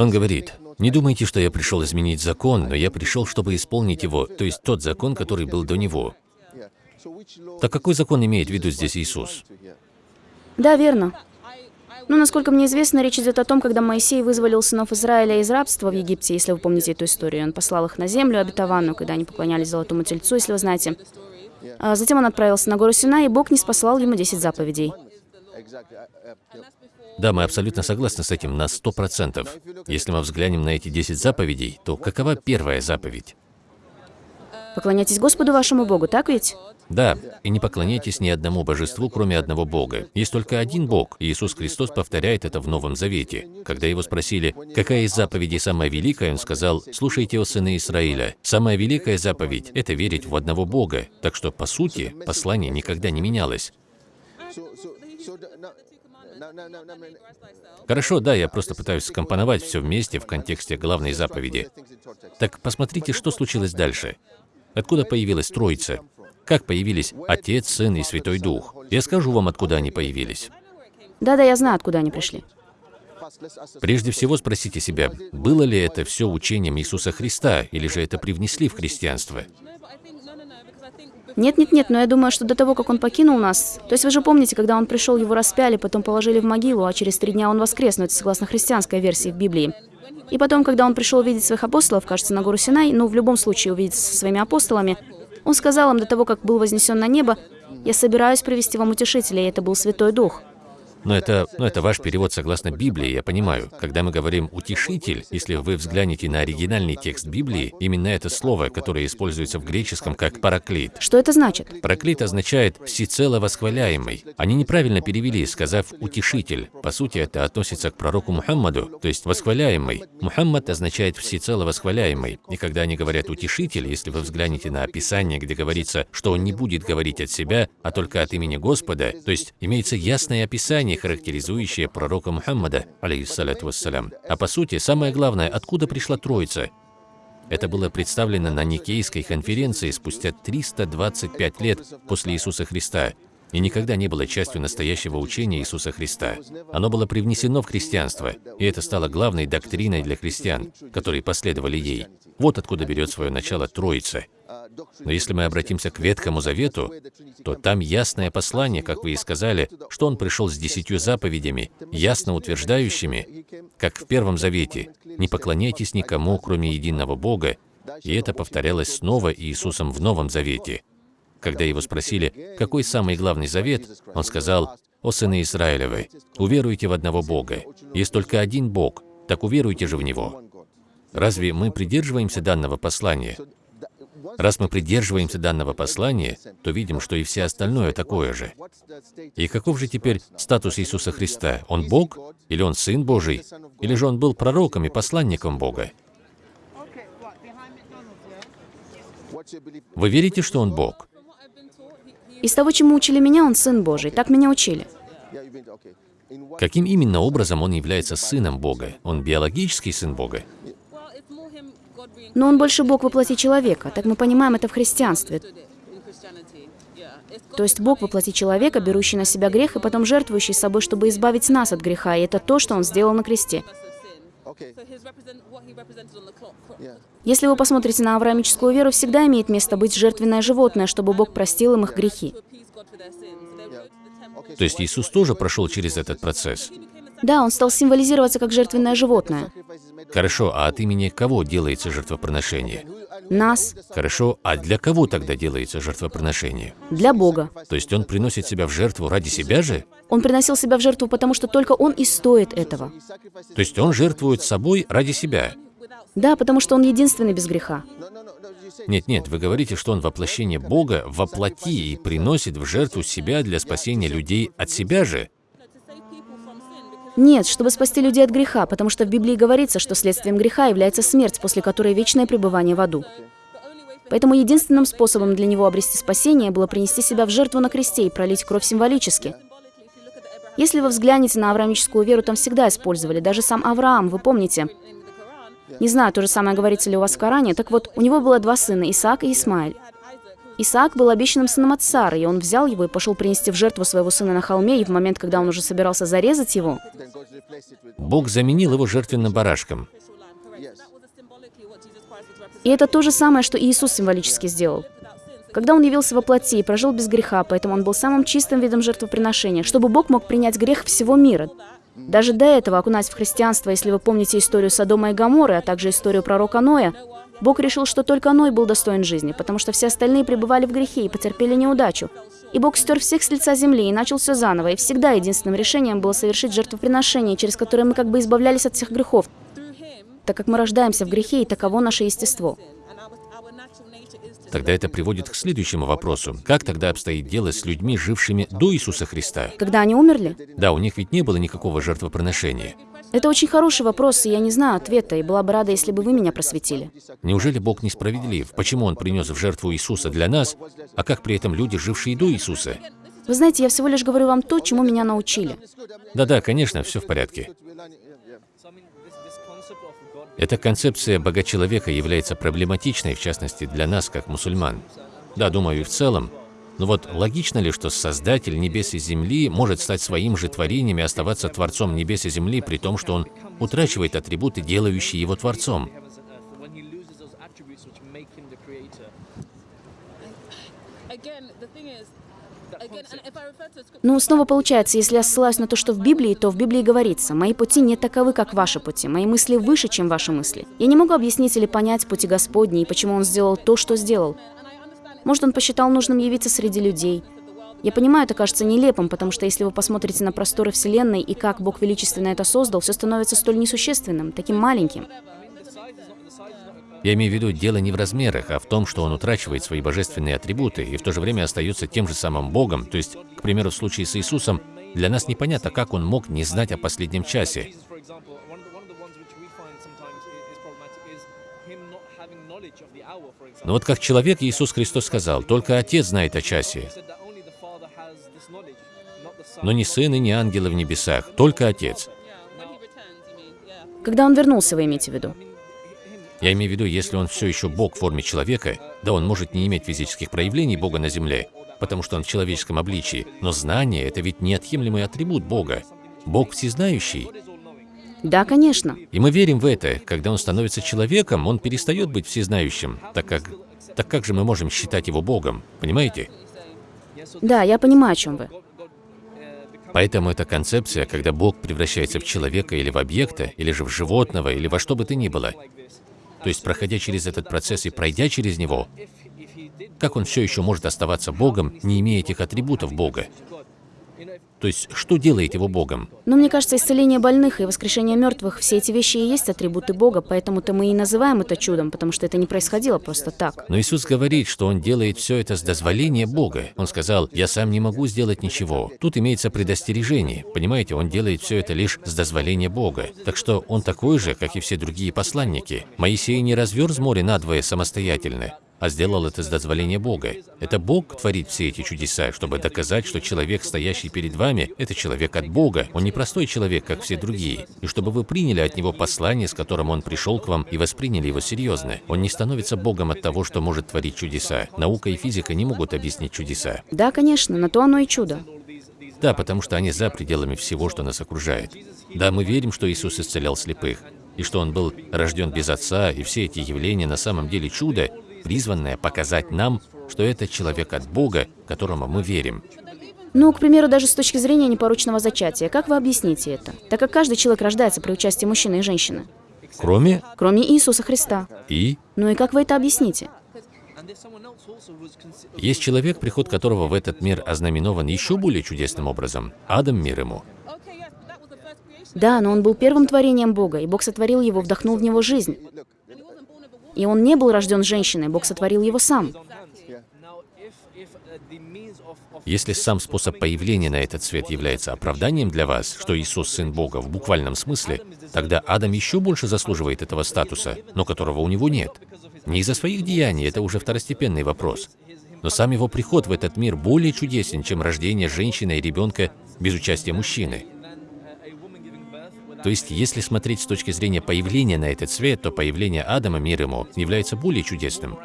Он говорит, не думайте, что я пришел изменить закон, но я пришел, чтобы исполнить его, то есть тот закон, который был до него. Так какой закон имеет в виду здесь Иисус? Да, верно. Ну, насколько мне известно, речь идет о том, когда Моисей вызволил сынов Израиля из рабства в Египте, если вы помните эту историю. Он послал их на землю обетованную, когда они поклонялись золотому тельцу, если вы знаете. А затем он отправился на гору Сина, и Бог не спасал ему 10 заповедей. Да, мы абсолютно согласны с этим на сто процентов. Если мы взглянем на эти 10 заповедей, то какова первая заповедь? Поклоняйтесь Господу вашему Богу, так ведь? Да, и не поклоняйтесь ни одному божеству, кроме одного Бога. Есть только один Бог, и Иисус Христос повторяет это в Новом Завете. Когда его спросили, какая из заповедей самая великая, он сказал, «Слушайте, о сыны Израиля, самая великая заповедь – это верить в одного Бога». Так что, по сути, послание никогда не менялось. Хорошо, да, я просто пытаюсь скомпоновать все вместе в контексте главной заповеди. Так посмотрите, что случилось дальше. Откуда появилась Троица? Как появились Отец, Сын и Святой Дух? Я скажу вам, откуда они появились. Да-да, я знаю, откуда они пришли. Прежде всего спросите себя, было ли это все учением Иисуса Христа, или же это привнесли в христианство? Нет-нет-нет, но я думаю, что до того, как он покинул нас... То есть вы же помните, когда он пришел, его распяли, потом положили в могилу, а через три дня он воскрес, но это согласно христианской версии в Библии. И потом, когда он пришел видеть своих апостолов, кажется, на гору Синай, ну, в любом случае увидеться со своими апостолами, он сказал им до того, как был вознесен на небо, «Я собираюсь привести вам утешителя, и это был Святой Дух». Но это, но это ваш перевод согласно Библии, я понимаю. Когда мы говорим «утешитель», если вы взглянете на оригинальный текст Библии, именно это слово, которое используется в греческом как «параклит». Что это значит? Параклит означает «всецело восхваляемый». Они неправильно перевели, сказав «утешитель». По сути, это относится к пророку Мухаммаду, то есть «восхваляемый». Мухаммад означает «всецело восхваляемый». И когда они говорят «утешитель», если вы взглянете на описание, где говорится, что он не будет говорить от себя, а только от имени Господа, то есть имеется ясное описание, определение, характеризующее пророка Мухаммада, алейхиссалату вассалям. А по сути, самое главное, откуда пришла Троица? Это было представлено на Никейской конференции спустя 325 лет после Иисуса Христа и никогда не было частью настоящего учения Иисуса Христа. Оно было привнесено в христианство, и это стало главной доктриной для христиан, которые последовали ей. Вот откуда берет свое начало Троица – но если мы обратимся к Ветхому Завету, то там ясное послание, как вы и сказали, что он пришел с десятью заповедями, ясно утверждающими, как в Первом Завете, «Не поклоняйтесь никому, кроме единого Бога», и это повторялось снова Иисусом в Новом Завете. Когда его спросили, какой самый главный завет, он сказал, «О сыны Израилевы, уверуйте в одного Бога. Есть только один Бог, так уверуйте же в Него». Разве мы придерживаемся данного послания? Раз мы придерживаемся данного послания, то видим, что и все остальное такое же. И каков же теперь статус Иисуса Христа? Он Бог? Или Он Сын Божий? Или же Он был пророком и посланником Бога? Вы верите, что Он Бог? Из того, чему учили меня, Он Сын Божий. Так меня учили. Каким именно образом Он является Сыном Бога? Он биологический Сын Бога? Но он больше Бог воплоти человека, так мы понимаем это в христианстве. То есть Бог воплоти человека, берущий на себя грех и потом жертвующий собой, чтобы избавить нас от греха, и это то, что Он сделал на кресте. Если вы посмотрите на авраамическую веру, всегда имеет место быть жертвенное животное, чтобы Бог простил им их грехи. То есть Иисус тоже прошел через этот процесс? Да, он стал символизироваться как жертвенное животное. Хорошо, а от имени кого делается жертвоприношение? Нас. Хорошо, а для кого тогда делается жертвоприношение? Для Бога. То есть он приносит себя в жертву ради себя же? Он приносил себя в жертву, потому что только он и стоит этого. То есть он жертвует собой ради себя? Да, потому что он единственный без греха. Нет-нет, вы говорите, что он воплощение Бога воплоти и приносит в жертву себя для спасения людей от себя же? Нет, чтобы спасти людей от греха, потому что в Библии говорится, что следствием греха является смерть, после которой вечное пребывание в аду. Поэтому единственным способом для него обрести спасение было принести себя в жертву на кресте и пролить кровь символически. Если вы взглянете на авраамическую веру, там всегда использовали, даже сам Авраам, вы помните. Не знаю, то же самое говорится ли у вас в Коране, так вот, у него было два сына, Исаак и Исмаэль. Исаак был обещанным сыном от Сары, и он взял его и пошел принести в жертву своего сына на холме, и в момент, когда он уже собирался зарезать его, Бог заменил его жертвенным барашком. И это то же самое, что Иисус символически сделал. Когда Он явился во плоти и прожил без греха, поэтому Он был самым чистым видом жертвоприношения, чтобы Бог мог принять грех всего мира. Даже до этого, окунаясь в христианство, если вы помните историю Содома и Гаморы, а также историю пророка Ноя, Бог решил, что только Ной был достоин жизни, потому что все остальные пребывали в грехе и потерпели неудачу. И Бог стер всех с лица земли и начал все заново, и всегда единственным решением было совершить жертвоприношение, через которое мы как бы избавлялись от всех грехов, так как мы рождаемся в грехе, и таково наше естество. Тогда это приводит к следующему вопросу. Как тогда обстоит дело с людьми, жившими до Иисуса Христа? Когда они умерли? Да, у них ведь не было никакого жертвоприношения. Это очень хороший вопрос, и я не знаю ответа, и была бы рада, если бы вы меня просветили. Неужели Бог несправедлив? Почему Он принес в жертву Иисуса для нас, а как при этом люди, жившие до Иисуса? Вы знаете, я всего лишь говорю вам то, чему меня научили. Да-да, конечно, все в порядке. Эта концепция бога-человека является проблематичной, в частности, для нас, как мусульман. Да, думаю, и в целом. Но вот логично ли, что Создатель небес и земли может стать своим же творением и оставаться Творцом небес и земли, при том, что Он утрачивает атрибуты, делающие Его Творцом? Ну, снова получается, если я ссылаюсь на то, что в Библии, то в Библии говорится, «Мои пути не таковы, как ваши пути, мои мысли выше, чем ваши мысли». Я не могу объяснить или понять пути Господни и почему Он сделал то, что сделал. Может, Он посчитал нужным явиться среди людей. Я понимаю, это кажется нелепым, потому что если вы посмотрите на просторы Вселенной и как Бог величественно это создал, все становится столь несущественным, таким маленьким. Я имею в виду, дело не в размерах, а в том, что он утрачивает свои божественные атрибуты и в то же время остается тем же самым Богом. То есть, к примеру, в случае с Иисусом, для нас непонятно, как он мог не знать о последнем часе. Но вот как человек Иисус Христос сказал, только Отец знает о часе. Но ни Сын и ни ангелы в небесах, только Отец. Когда он вернулся, вы имеете в виду? Я имею в виду, если он все еще Бог в форме человека, да, он может не иметь физических проявлений Бога на земле, потому что он в человеческом обличии, но знание – это ведь неотъемлемый атрибут Бога. Бог всезнающий. Да, конечно. И мы верим в это. Когда он становится человеком, он перестает быть всезнающим, так как, так как же мы можем считать его Богом, понимаете? Да, я понимаю, о чем вы. Поэтому эта концепция, когда Бог превращается в человека или в объекта, или же в животного, или во что бы то ни было, то есть, проходя через этот процесс и пройдя через него, как он все еще может оставаться Богом, не имея этих атрибутов Бога? То есть, что делает его Богом? Но мне кажется, исцеление больных и воскрешение мертвых, все эти вещи и есть атрибуты Бога, поэтому-то мы и называем это чудом, потому что это не происходило просто так. Но Иисус говорит, что Он делает все это с дозволения Бога. Он сказал, «Я сам не могу сделать ничего». Тут имеется предостережение. Понимаете, Он делает все это лишь с дозволения Бога. Так что Он такой же, как и все другие посланники. Моисей не разверз море надвое самостоятельно а сделал это с дозволения Бога. Это Бог творит все эти чудеса, чтобы доказать, что человек, стоящий перед вами, это человек от Бога. Он не простой человек, как все другие. И чтобы вы приняли от него послание, с которым он пришел к вам, и восприняли его серьезно. Он не становится Богом от того, что может творить чудеса. Наука и физика не могут объяснить чудеса. Да, конечно, на то оно и чудо. Да, потому что они за пределами всего, что нас окружает. Да, мы верим, что Иисус исцелял слепых, и что Он был рожден без Отца, и все эти явления на самом деле чудо, призванное показать нам, что это человек от Бога, которому мы верим. Ну, к примеру, даже с точки зрения непорочного зачатия, как вы объясните это? Так как каждый человек рождается при участии мужчины и женщины. Кроме? Кроме Иисуса Христа. И? Ну и как вы это объясните? Есть человек, приход которого в этот мир ознаменован еще более чудесным образом. Адам мир ему. Да, но он был первым творением Бога, и Бог сотворил его, вдохнул в него жизнь. И он не был рожден женщиной, Бог сотворил его сам. Если сам способ появления на этот свет является оправданием для вас, что Иисус Сын Бога в буквальном смысле, тогда Адам еще больше заслуживает этого статуса, но которого у него нет. Не из-за своих деяний, это уже второстепенный вопрос. Но сам его приход в этот мир более чудесен, чем рождение женщины и ребенка без участия мужчины. То есть, если смотреть с точки зрения появления на этот свет, то появление Адама, мир ему, является более чудесным.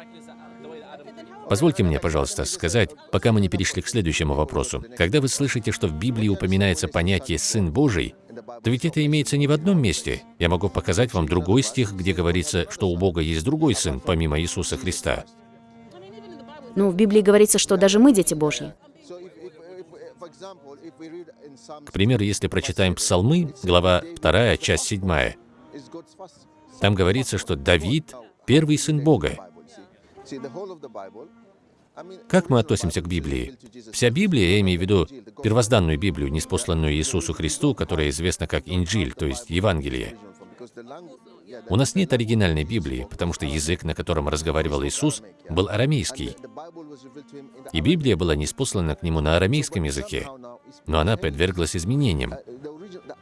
Позвольте мне, пожалуйста, сказать, пока мы не перешли к следующему вопросу. Когда вы слышите, что в Библии упоминается понятие «Сын Божий», Да ведь это имеется не в одном месте. Я могу показать вам другой стих, где говорится, что у Бога есть другой Сын, помимо Иисуса Христа. Ну, в Библии говорится, что даже мы дети Божьи. К примеру, если прочитаем Псалмы, глава 2, часть 7, там говорится, что Давид – первый сын Бога. Как мы относимся к Библии? Вся Библия, я имею в виду первозданную Библию, неспосланную Иисусу Христу, которая известна как Инджиль, то есть Евангелие. У нас нет оригинальной Библии, потому что язык, на котором разговаривал Иисус, был арамейский. И Библия была неспослана к нему на арамейском языке, но она подверглась изменениям.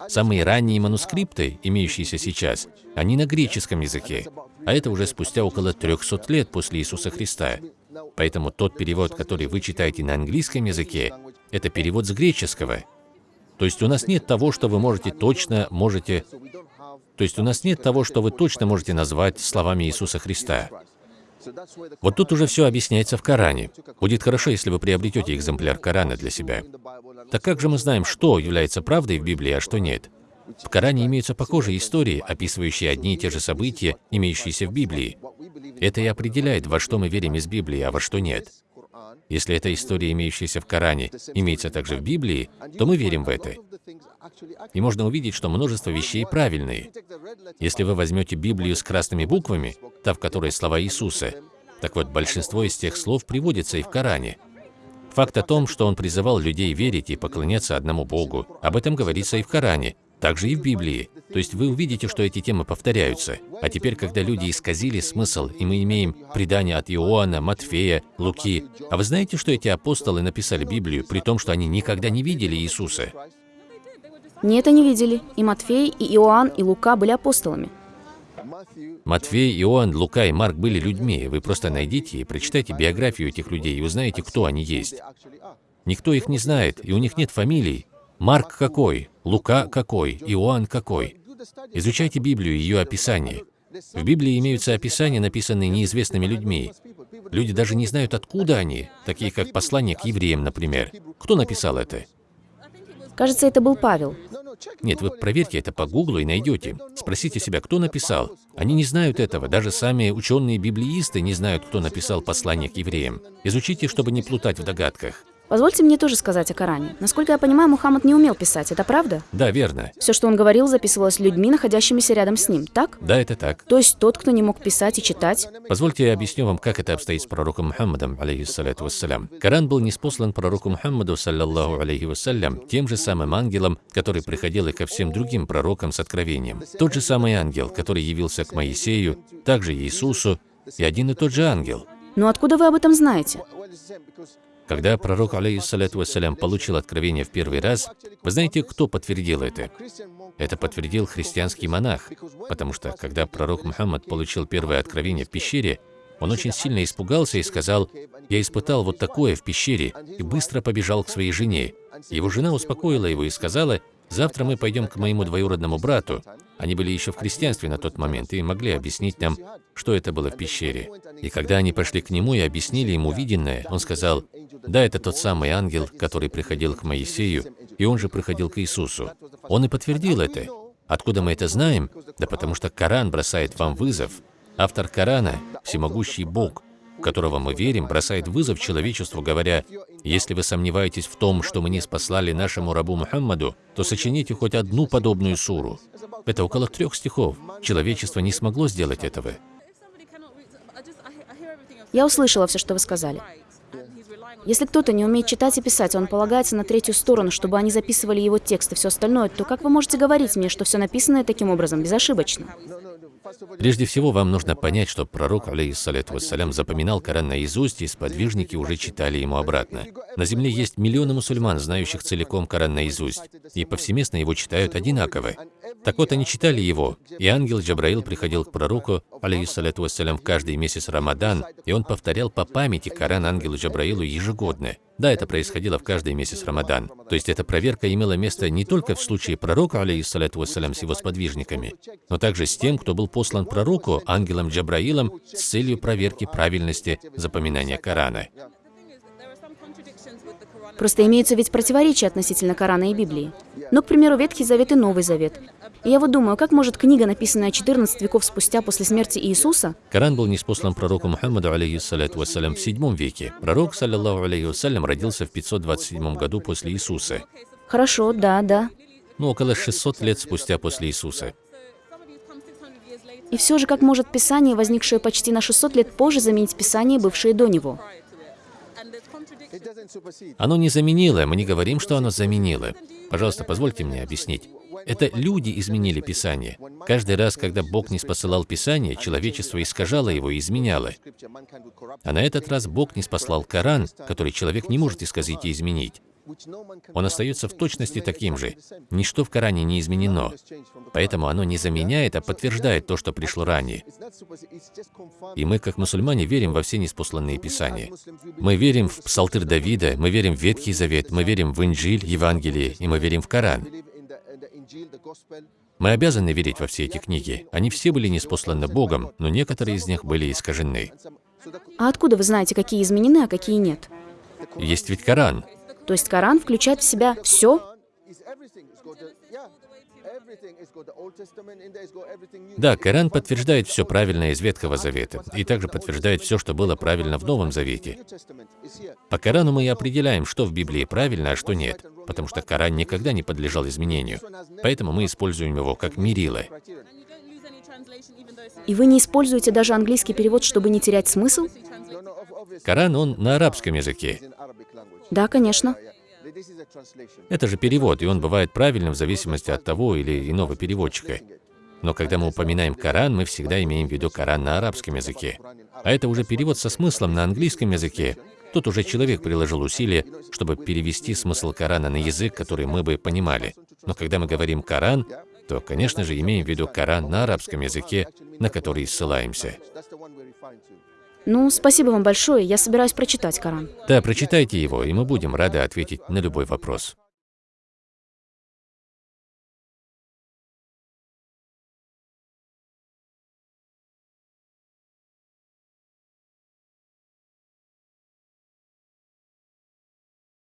Самые ранние манускрипты, имеющиеся сейчас, они на греческом языке, а это уже спустя около 300 лет после Иисуса Христа. Поэтому тот перевод, который вы читаете на английском языке, это перевод с греческого. То есть у нас нет того, что вы можете точно, можете... То есть у нас нет того, что вы точно можете назвать словами Иисуса Христа. Вот тут уже все объясняется в Коране. Будет хорошо, если вы приобретете экземпляр Корана для себя. Так как же мы знаем, что является правдой в Библии, а что нет? В Коране имеются похожие истории, описывающие одни и те же события, имеющиеся в Библии. Это и определяет, во что мы верим из Библии, а во что нет. Если эта история, имеющаяся в Коране, имеется также в Библии, то мы верим в это. И можно увидеть, что множество вещей правильные. Если вы возьмете Библию с красными буквами, та, в которой слова Иисуса, так вот, большинство из тех слов приводится и в Коране. Факт о том, что он призывал людей верить и поклоняться одному Богу, об этом говорится и в Коране, также и в Библии. То есть вы увидите, что эти темы повторяются. А теперь, когда люди исказили смысл, и мы имеем предания от Иоанна, Матфея, Луки, а вы знаете, что эти апостолы написали Библию, при том, что они никогда не видели Иисуса? Нет, они видели. И Матфей, и Иоанн, и Лука были апостолами. Матфей, Иоанн, Лука и Марк были людьми. Вы просто найдите и прочитайте биографию этих людей и узнаете, кто они есть. Никто их не знает, и у них нет фамилий. Марк какой? Лука какой? Иоанн какой? Изучайте Библию и ее описание. В Библии имеются описания, написанные неизвестными людьми. Люди даже не знают, откуда они, такие как послание к евреям, например. Кто написал это? Кажется, это был Павел. Нет, вы проверьте это по гуглу и найдете. Спросите себя, кто написал. Они не знают этого. Даже сами ученые-библеисты не знают, кто написал послание к евреям. Изучите, чтобы не плутать в догадках. Позвольте мне тоже сказать о Коране. Насколько я понимаю, Мухаммад не умел писать, это правда? Да, верно. Все, что он говорил, записывалось людьми, находящимися рядом с ним, так? Да, это так. То есть тот, кто не мог писать и читать? Позвольте я объясню вам, как это обстоит с пророком Мухаммадом, алейхиссалату вассалям. Коран был неспослан пророку Мухаммаду, саллаллаху алейхи вассалям, тем же самым ангелом, который приходил и ко всем другим пророкам с откровением. Тот же самый ангел, который явился к Моисею, также Иисусу, и один и тот же ангел. Но откуда вы об этом знаете? Когда пророк, алейхиссалату вассалям, получил откровение в первый раз, вы знаете, кто подтвердил это? Это подтвердил христианский монах, потому что, когда пророк Мухаммад получил первое откровение в пещере, он очень сильно испугался и сказал, «Я испытал вот такое в пещере», и быстро побежал к своей жене. Его жена успокоила его и сказала, Завтра мы пойдем к моему двоюродному брату. Они были еще в христианстве на тот момент и могли объяснить нам, что это было в пещере. И когда они пошли к нему и объяснили ему виденное, он сказал, «Да, это тот самый ангел, который приходил к Моисею, и он же приходил к Иисусу». Он и подтвердил это. Откуда мы это знаем? Да потому что Коран бросает вам вызов. Автор Корана – всемогущий Бог, в которого мы верим, бросает вызов человечеству, говоря, «Если вы сомневаетесь в том, что мы не спаслали нашему рабу Мухаммаду, то сочините хоть одну подобную суру». Это около трех стихов. Человечество не смогло сделать этого. Я услышала все, что вы сказали. Если кто-то не умеет читать и писать, он полагается на третью сторону, чтобы они записывали его текст и все остальное, то как вы можете говорить мне, что все написанное таким образом безошибочно? Прежде всего, вам нужно понять, что пророк, алейхиссалату вассалям, запоминал Коран наизусть, и сподвижники уже читали ему обратно. На земле есть миллионы мусульман, знающих целиком Коран наизусть, и повсеместно его читают одинаково. Так вот, они читали его, и ангел Джабраил приходил к пророку, алейхиссалату вассалям, в каждый месяц Рамадан, и он повторял по памяти Коран ангелу Джабраилу ежегодно. Да, это происходило в каждый месяц Рамадан. То есть эта проверка имела место не только в случае пророка, алейхиссалату вассалям, с его сподвижниками, но также с тем, кто был послан пророку, ангелом Джабраилом, с целью проверки правильности запоминания Корана. Просто имеются ведь противоречия относительно Корана и Библии. Но, к примеру, Ветхий Завет и Новый Завет. И я вот думаю, как может книга, написанная 14 веков спустя после смерти Иисуса, Коран был неспослан пророку Мухаммаду, алейхиссаляту вассалям, в седьмом веке. Пророк, саллиллаху алейхи вассалям, родился в 527 году после Иисуса. хорошо, да, да. Ну, около 600 лет спустя после Иисуса. И все же, как может Писание, возникшее почти на 600 лет позже, заменить Писание, бывшее до него? Оно не заменило, мы не говорим, что оно заменило. Пожалуйста, позвольте мне объяснить. Это люди изменили Писание. Каждый раз, когда Бог не спосылал Писание, человечество искажало его и изменяло. А на этот раз Бог не спаслал Коран, который человек не может исказить и изменить. Он остается в точности таким же. Ничто в Коране не изменено. Поэтому оно не заменяет, а подтверждает то, что пришло ранее. И мы, как мусульмане, верим во все неспосланные Писания. Мы верим в Псалтырь Давида, мы верим в Ветхий Завет, мы верим в Инджиль, Евангелие, и мы верим в Коран. Мы обязаны верить во все эти книги. Они все были неспосланы Богом, но некоторые из них были искажены. А откуда вы знаете, какие изменены, а какие нет? Есть ведь Коран. То есть Коран включает в себя все? Да, Коран подтверждает все правильное из Ветхого Завета, и также подтверждает все, что было правильно в Новом Завете. По Корану мы и определяем, что в Библии правильно, а что нет, потому что Коран никогда не подлежал изменению. Поэтому мы используем его как мерило. И вы не используете даже английский перевод, чтобы не терять смысл? Коран, он на арабском языке. Да, конечно. Это же перевод, и он бывает правильным в зависимости от того или иного переводчика. Но когда мы упоминаем Коран, мы всегда имеем в виду Коран на арабском языке. А это уже перевод со смыслом на английском языке. Тут уже человек приложил усилия, чтобы перевести смысл Корана на язык, который мы бы понимали. Но когда мы говорим Коран, то, конечно же, имеем в виду Коран на арабском языке, на который ссылаемся. Ну, спасибо вам большое, я собираюсь прочитать Коран. Да, прочитайте его, и мы будем рады ответить на любой вопрос.